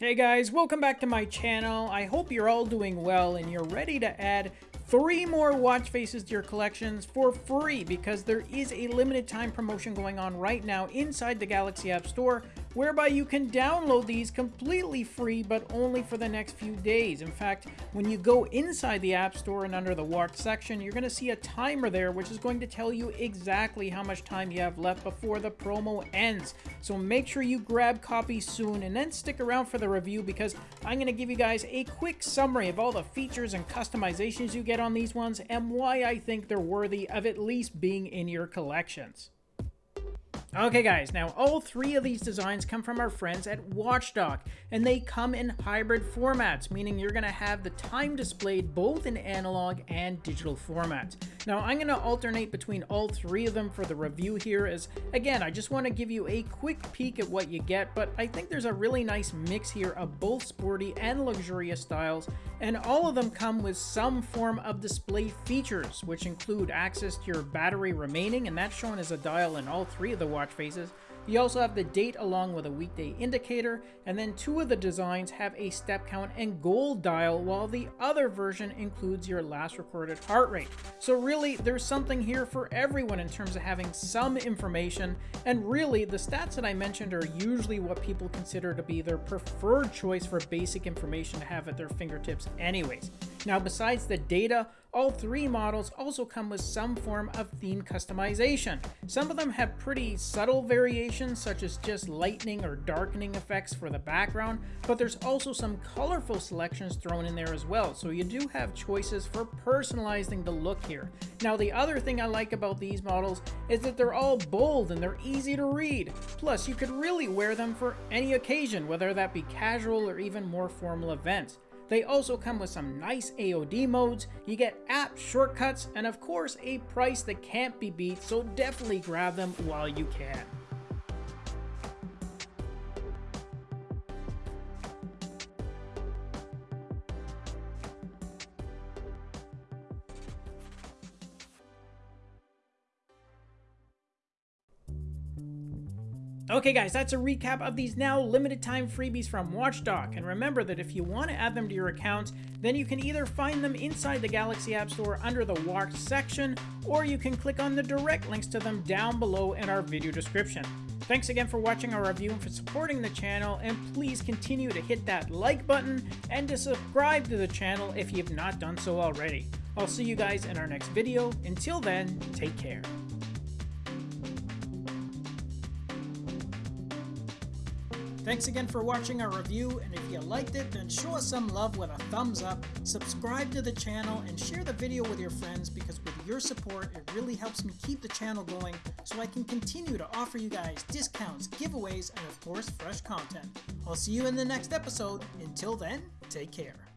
Hey guys, welcome back to my channel. I hope you're all doing well and you're ready to add three more watch faces to your collections for free because there is a limited time promotion going on right now inside the Galaxy App Store whereby you can download these completely free but only for the next few days. In fact, when you go inside the App Store and under the watch section, you're going to see a timer there which is going to tell you exactly how much time you have left before the promo ends. So make sure you grab copies soon and then stick around for the review because I'm going to give you guys a quick summary of all the features and customizations you get on these ones and why I think they're worthy of at least being in your collections. Okay guys, now all three of these designs come from our friends at Watchdog, and they come in hybrid formats, meaning you're going to have the time displayed both in analog and digital formats. Now I'm going to alternate between all three of them for the review here as, again, I just want to give you a quick peek at what you get, but I think there's a really nice mix here of both sporty and luxurious styles, and all of them come with some form of display features, which include access to your battery remaining, and that's shown as a dial in all three of the watch faces. You also have the date along with a weekday indicator, and then two of the designs have a step count and gold dial, while the other version includes your last recorded heart rate. So really, there's something here for everyone in terms of having some information, and really, the stats that I mentioned are usually what people consider to be their preferred choice for basic information to have at their fingertips anyways. Now, besides the data, all three models also come with some form of theme customization. Some of them have pretty subtle variations, such as just lightening or darkening effects for the background, but there's also some colorful selections thrown in there as well, so you do have choices for personalizing the look here. Now, the other thing I like about these models is that they're all bold and they're easy to read. Plus, you could really wear them for any occasion, whether that be casual or even more formal events. They also come with some nice AOD modes, you get app shortcuts, and of course a price that can't be beat, so definitely grab them while you can. Okay guys, that's a recap of these now limited time freebies from Watchdog, and remember that if you want to add them to your account, then you can either find them inside the Galaxy App Store under the Watch section, or you can click on the direct links to them down below in our video description. Thanks again for watching our review and for supporting the channel, and please continue to hit that like button and to subscribe to the channel if you've not done so already. I'll see you guys in our next video. Until then, take care. Thanks again for watching our review, and if you liked it, then show us some love with a thumbs up, subscribe to the channel, and share the video with your friends because with your support, it really helps me keep the channel going so I can continue to offer you guys discounts, giveaways, and of course, fresh content. I'll see you in the next episode. Until then, take care.